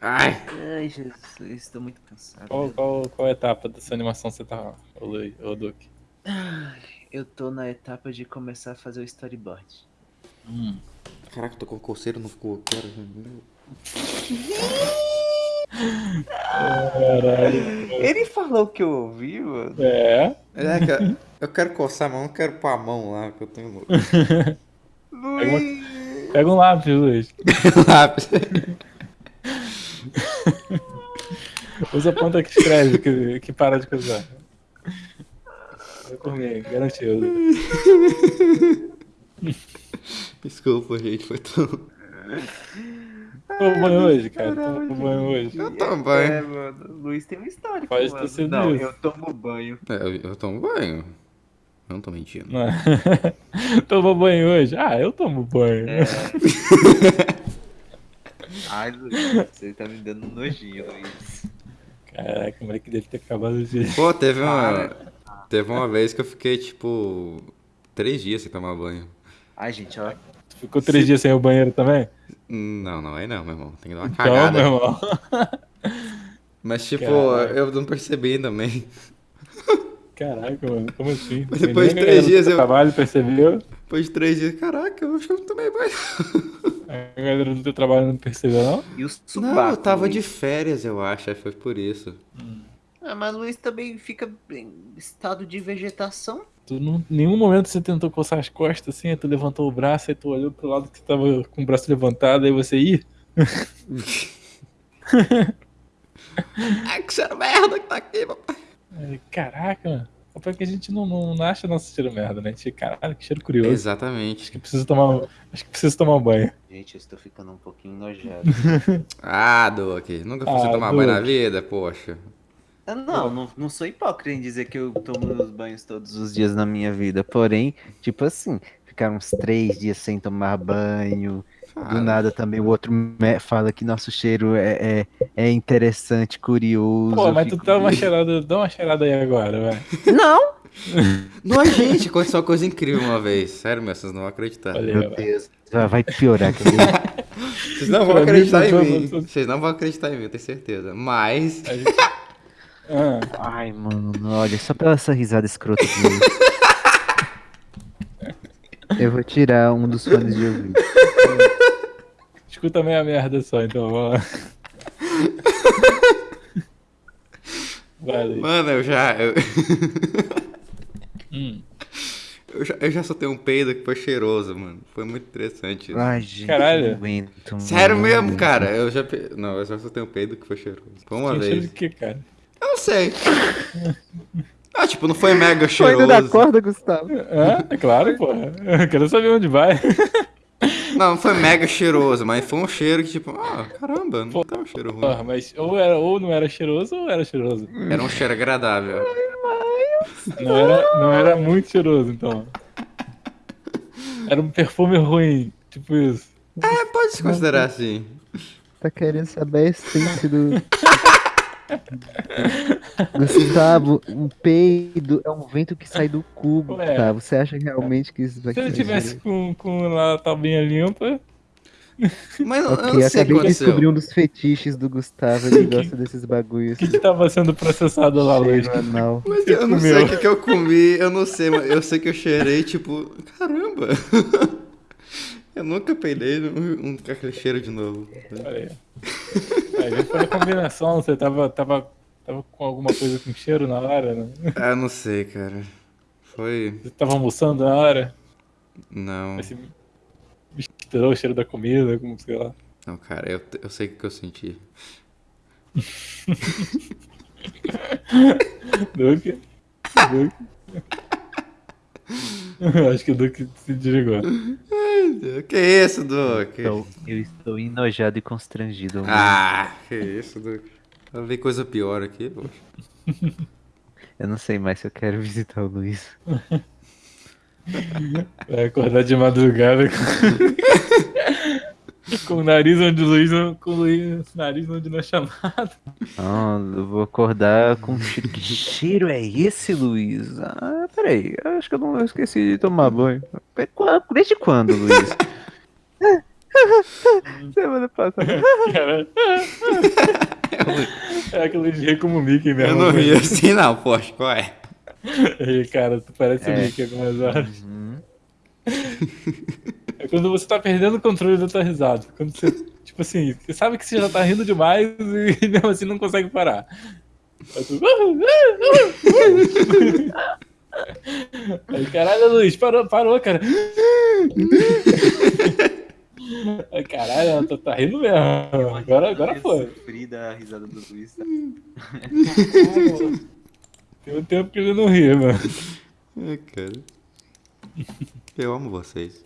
Ai, Ai, Jesus, estou muito cansado. Qual, qual, qual etapa dessa animação você tá, ô, Lu- ô Duque? Eu tô na etapa de começar a fazer o storyboard. Hum. caraca, tô com coceira no cu. Cara. Caralho. Ele falou que eu ouvi, mano. É. É, cara, eu quero coçar, mas eu não quero pôr a mão lá, que eu tenho nojo. Luiz! Pega um lápis, Luiz. Lápis. Usa a ponta que escreve, que, que para de coisar. Vai por mim, garantido. Desculpa, gente, foi tão. Tomou banho hoje, cara. Tomou banho hoje. Eu tomo É, banho. mano. Luiz tem um histórico, Pode ter sido Não, isso. eu tomo banho. É, eu, eu tomo banho. Eu não tô mentindo. Tomou banho hoje? Ah, eu tomo banho. É. Ai, Luiz, você tá me dando nojinho, Luiz. Caraca, o moleque deve ter acabado de. Pô, teve uma. Teve uma vez que eu fiquei, tipo. Três dias sem tomar banho. Ai, gente, ó. Tu ficou três dias sem ir ao banheiro também? Não, não, aí não, meu irmão. Tem que dar uma Então, cagada. meu irmão. Mas, tipo, Caralho. eu não percebi também. Caraca, mano, como assim? Mas depois de três dias eu- trabalho percebeu? Depois de três dias, caraca, eu acho que eu não tomei banho. A galera do teu trabalho não percebeu, não? E o subaco, Não, eu tava Luiz? de férias, eu acho, aí foi por isso. Ah, mas Luiz também fica em estado de vegetação. Tu não, em nenhum momento você tentou coçar as costas assim, aí tu levantou o braço, aí tu olhou pro lado que tu tava com o braço levantado, aí você ia. Ai, que cheiro merda que tá aqui, papai. Caraca, mano. É porque a gente não, não, não acha nosso cheiro merda, né? A gente, caralho, que cheiro curioso. Acho Exatamente. que preciso tomar. Acho que preciso tomar um banho. Gente, eu estou ficando um pouquinho nojado. Ah, Duque, nunca fosse Ah, tomar banho na vida, poxa. Ah, não, não, não sou hipócrita em dizer que eu tomo os banhos todos os dias na minha vida. Porém, tipo assim, ficar uns três dias sem tomar banho. Do Fala. nada também o outro fala que nosso cheiro é, é, é interessante, curioso. Pô, mas tu dá uma cheirada, dá uma cheirada aí agora, vai. Não! Não, gente, aconteceu uma coisa incrível uma vez. Sério, meu, vocês não vão acreditar. Olha Meu vai. Deus, vai vai piorar. Vocês não vão acreditar em mim. Vocês não vão acreditar em mim, eu tenho certeza. Mas. Gente- Ah, Ai, mano, olha, só pela essa risada escrota dele. Eu vou tirar um dos fones de ouvido. Escuta meia merda só, então vamos lá. Luiz. Mano, eu já. Eu, Hum. eu já, eu já soltei um peido que foi cheiroso, mano. Foi muito interessante. isso. Ai, gente, Caralho. aguento. mano, Sério mesmo, cara. Eu já. pe- Não, eu já soltei um peido que foi cheiroso. Foi uma Tem cheiro de vez. quê, cara? Eu não sei. Ah, tipo, não foi mega Foi indo da cheiroso. corda, Gustavo. Ah, é claro, porra. Eu quero saber onde vai. Não, não foi mega cheiroso, mas foi um cheiro que, tipo, ah, caramba, não tá um cheiro ruim. Porra, mas ou, era, ou não era cheiroso ou era cheiroso. Era um cheiro agradável. Não era, não era muito cheiroso, então. Era um perfume ruim, tipo isso. É, pode se considerar assim. Tá querendo saber a essência do. Gustavo, um peido é um vento que sai do cubo, Ué. Gustavo. Você acha realmente que isso vai Se ele ser tivesse com, com a tabinha limpa, Mas eu, eu Ok, não sei acabei de descobrir um dos fetiches do Gustavo. Ele gosta desses bagulhos. o que que tava sendo processado lá? Cheiro anal. Mas eu não comeu? sei o que, que eu comi, eu não sei, mas eu sei que eu cheirei, tipo, caramba. Eu nunca peidei um, um, cheiro de novo. Olha aí. Aí foi a combinação, você tava, tava, tava com alguma coisa com cheiro na hora, né? Ah, não sei, cara. Foi. Você tava almoçando na hora, Não. você misturou o cheiro da comida, como sei lá. Não, cara, eu, eu sei o que eu senti. Duque? Duque? Acho que o Duque se desligou. Que isso, Duque? Então, eu estou enojado e constrangido. Ah, que isso, Duque? Eu vi coisa pior aqui, poxa. Eu não sei mais se eu quero visitar o Luiz. Vai acordar de madrugada com, com o nariz onde o Luiz não. Com o Luiz, nariz onde não é chamado. Ah, eu vou acordar com cheiro. Que cheiro é esse, Luiz? Ah, peraí. eu Acho que eu não eu esqueci de tomar banho. Desde quando, Luiz? Semana passada. Cara, é aquele de rir como o Mickey mesmo. Eu não ri assim, não, poxa, qual é? Ei, cara, tu parece o É. Mickey algumas horas. Uhum. É quando você tá perdendo o controle da tua risada. Quando você, tipo assim, você sabe que você já tá rindo demais e mesmo assim não consegue parar. Aí tu... Aí, caralho, Luiz, parou, parou, cara. Ai, caralho, ela tá, tá rindo mesmo. Agora, agora Eu foi. sofri da risada do Luiz. tá? Tem um tempo que ele não ri, mano. Ai, cara. Eu amo vocês.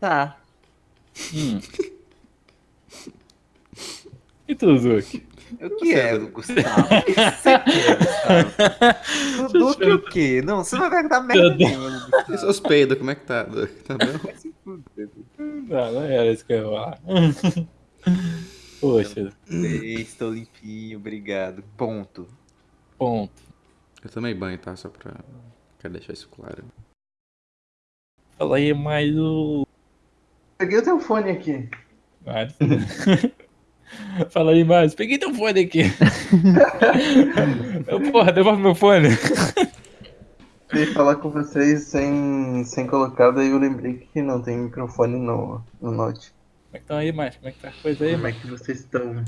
Tá. Hum. E tu, Zuki? O que é, Gustavo? O que você quer, Gustavo? Do que o quê? Não, você não vai perguntar merda nenhuma. E seus peidos, como é que tá? Tá bom? Não, não era isso que eu ia falar. Poxa, Ei, Estou limpinho, obrigado. Ponto. ponto. Eu tomei banho, tá? Só pra. Quero deixar isso claro. Fala aí mais o. Peguei o teu fone aqui. Ah, Fala aí mais. Peguei teu fone aqui. Eu, porra, devolve meu fone. Eu ia falar com vocês sem, sem colocar, daí eu lembrei que não tem microfone no, no Note. Como é que estão aí, mais? Como é que tá a coisa aí, Como é que vocês estão?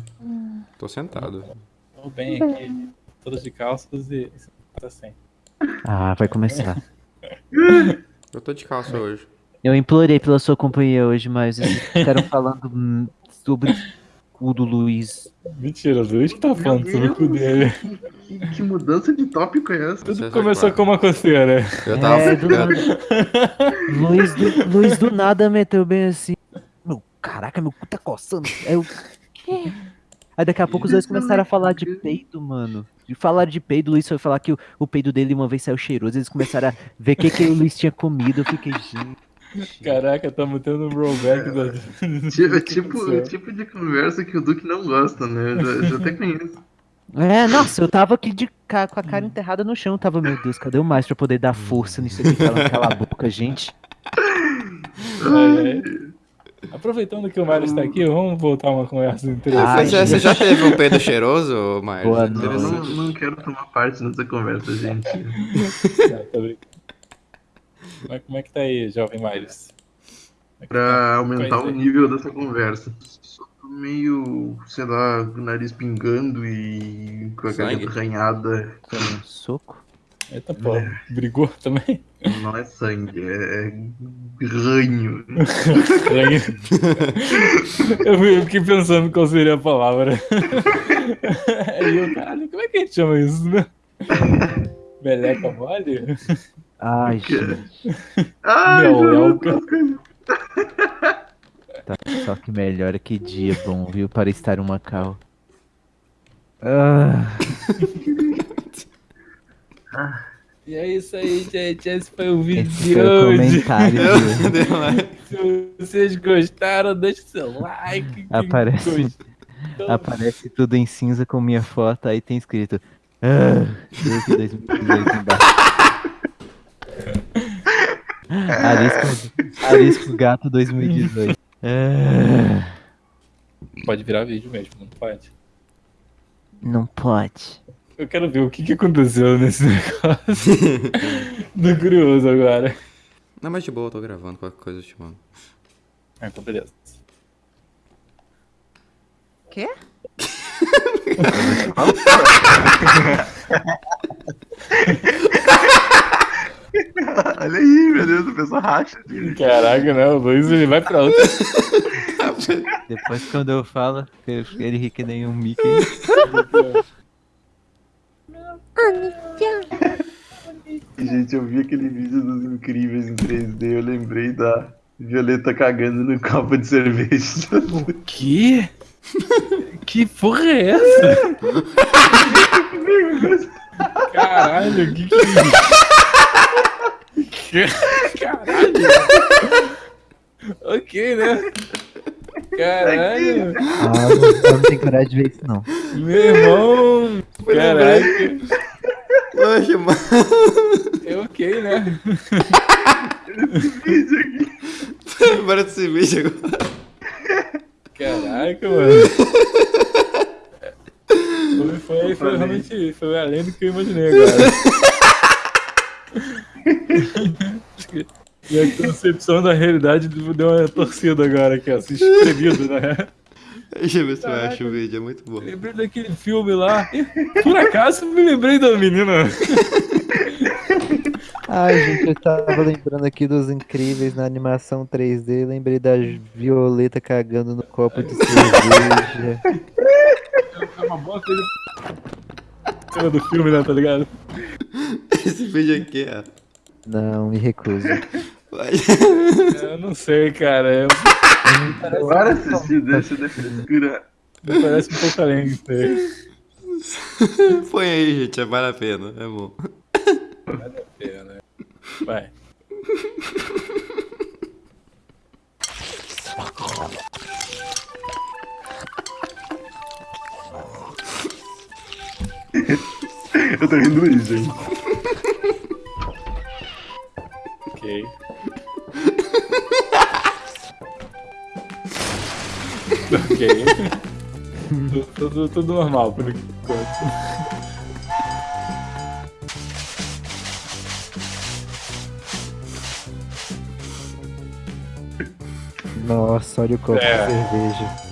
Tô sentado. Tô bem aqui. Todos de calças e. Tá sem. Ah, vai começar. Eu tô de calça hoje. Eu implorei pela sua companhia hoje, mas eles ficaram falando sobre cu do Luiz. Mentira, o Luiz que tá falando sobre o cu dele. Que, que mudança de tópico é essa? Tudo começou com uma coceira. Eu tava. É, do nada. Luiz, do, Luiz do nada meteu bem assim. Meu, caraca, meu cu tá coçando. Aí eu. Aí daqui a pouco os dois começaram a falar de peido, mano. De falar de peido, o Luiz foi falar que o, o peido dele uma vez saiu cheiroso. Eles começaram a ver o que, que o Luiz tinha comido. Eu fiquei, gente. Caraca, tamo tendo um rollback da. Tipo, é tipo, o tipo de conversa que o Duque não gosta, né? Eu já, já até conheço. É, nossa, eu tava aqui de ca- com a cara enterrada no chão. Tava, meu Deus, cadê o mais pra poder dar força nisso aqui? Falando cala a boca, gente. É, é. Aproveitando que o Mário está aqui, vamos voltar uma conversa interessante. É, você já teve um peido cheiroso, Maio? Boa Não, não, não quero tomar parte nessa conversa, gente. Não, tô brincando. Como é, como é que tá aí, jovem Miles? É que tá? Pra aumentar o é. nível dessa conversa. Só tô meio, sei lá, com o nariz pingando e com a garganta arranhada. Um soco? Eita porra, brigou também? Não é sangue, é ranho. eu, fui- eu fiquei pensando qual seria a palavra. Aí eu, caralho, como é que a gente chama isso, né? Meleca mole? Ai, gente. Ai, Meu, meu, é o Tá, só que melhor que dia bom, viu? Para estar em Macau. Ah, E é isso aí, gente. Esse foi o vídeo esse de foi o hoje. comentário de... Deu lá. Se vocês gostaram, deixe seu like. Aparece- Aparece tudo em cinza com minha foto, aí tem escrito. Ah, Duque 2018 embaixo. Arisco, Arisco Gato 2018. Ah, Pode virar vídeo mesmo, não pode. não pode. Eu quero ver o que, que aconteceu nesse negócio. Tô curioso agora. Não, mas de boa, eu tô gravando qualquer coisa eu te mando. Ah, então beleza. Quê? Olha aí, meu Deus, a pessoa racha. Caraca, né? O Luiz ele vai pra outra. Depois quando eu falo, ele ri que nem um Mickey. Gente, eu vi aquele vídeo dos incríveis em 3D, eu lembrei da Violeta cagando no copo de cerveja. Que? Que porra é essa? Caralho, que que é isso? Caralho. ok, né? Caralho. Ah, eu não tenho coragem de ver isso não. Meu irmão. Caraca. Poxa, mano. É ok, né? Para desse vídeo agora. Caraca, mano. Foi, foi, foi realmente foi além do que eu imaginei agora. E a concepção da realidade deu uma torcida agora aqui, ó. Se espremido, né? Deixa eu ver se eu acho o vídeo, é muito bom. Lembrei daquele filme lá. Por acaso me lembrei da menina. Ai, gente, eu tava lembrando aqui dos incríveis na animação 3D. Lembrei da Violeta cagando no copo de cerveja. É uma boa coisa. Cena do filme, né? Tá ligado? Esse vídeo aqui, ó. Não, me recuso. Eu não sei, cara. Eu- Agora assistir desse de frescura. Me parece um pouco além disso aí. Põe aí, gente, vale a pena, é bom. É, né? Vai. Eu tô rindo isso, gente. Ok. ok. tudo, tudo, tudo normal por enquanto. Nossa, olha o copo É. de cerveja.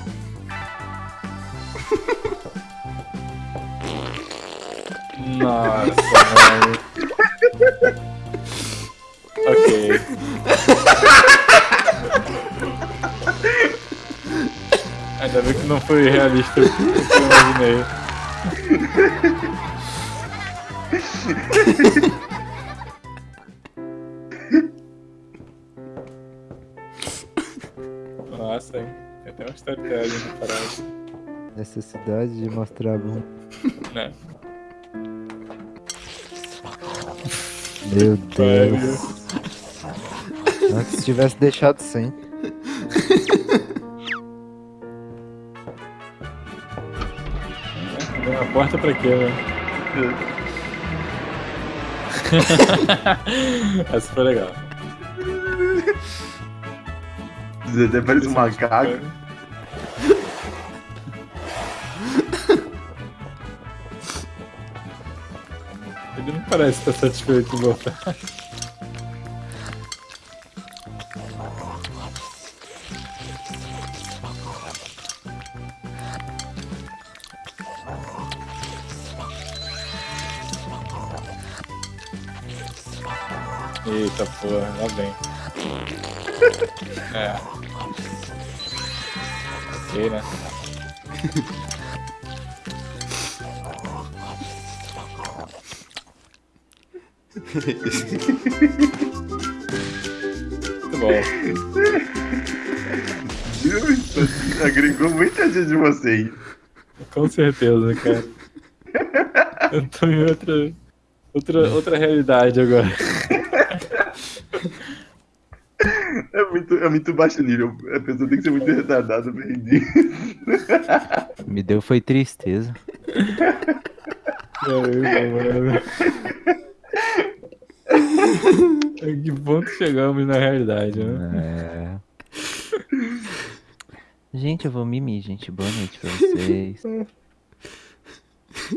Nossa, mano. Ainda bem que não foi realista o que eu imaginei. Nossa, hein? Tem até uma storytelling na parada. Necessidade de mostrar a bunda. Né? Meu Deus. Antes se tivesse deixado sem. Abriu uma porta pra quê, né? Essa foi legal. Até parece um macaco. Ele não parece estar satisfeito em voltar. Eita porra, lá vem. É. Ok, né? Muito bom. Agregou muita gente de vocês. Com certeza, cara. Eu tô em outra, outra, outra realidade agora. É muito, é muito baixo nível. A pessoa tem que ser muito retardada pra rir. Me deu foi tristeza. Caramba, mano. A que ponto chegamos na realidade, né? É. Gente, eu vou mimir, gente. Boa noite pra vocês.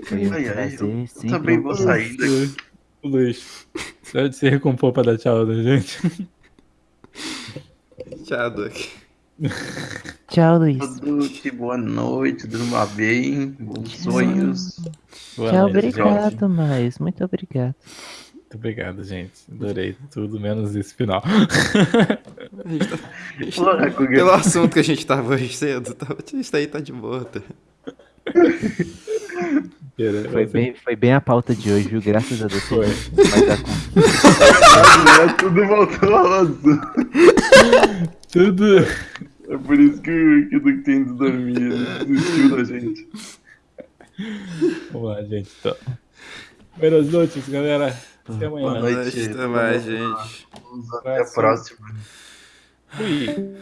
Foi um Ai, ai, prazer, eu sempre também vou sair daqui. Luiz. Pode se recompor pra dar tchau da gente. Tchau, Doc. Tchau, Luiz. Produte, boa noite, durma bem, bons sonhos. Boa Tchau, noite, gente. obrigado, mais. Muito obrigado. Muito obrigado, gente. Adorei tudo, menos esse final. Porra, Kuga. Pelo assunto que a gente tava hoje cedo, tá, isso aí tá de boa. Tá? Foi bem, foi bem a pauta de hoje, viu? Graças a Deus. Foi. Mas conta. Tudo voltou ao assunto. Tudo. É por isso que, que o Duque tem ido dormir. Desistiu da gente. Vamos lá, gente. Então. Buenas noites, galera. Até amanhã. Boa noite. noite, até mais, gente. Vamos até a próxima. Fui.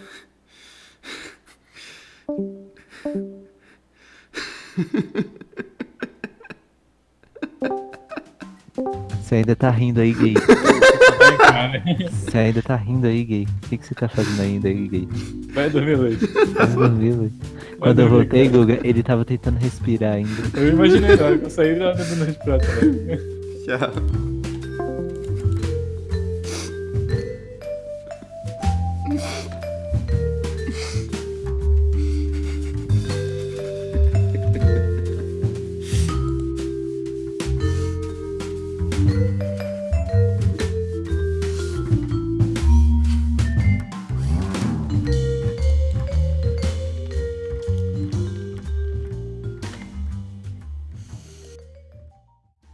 Você ainda tá rindo aí, gay. Vem cá? Você ainda tá rindo aí, gay. O que, que você tá fazendo ainda aí, gay? Vai dormir, Luiz. Vai dormir, velho. Quando eu voltei, Guga, ele tava tentando respirar ainda. Eu imaginei na hora que eu saí, ele tava tentando respirar também. Tchau.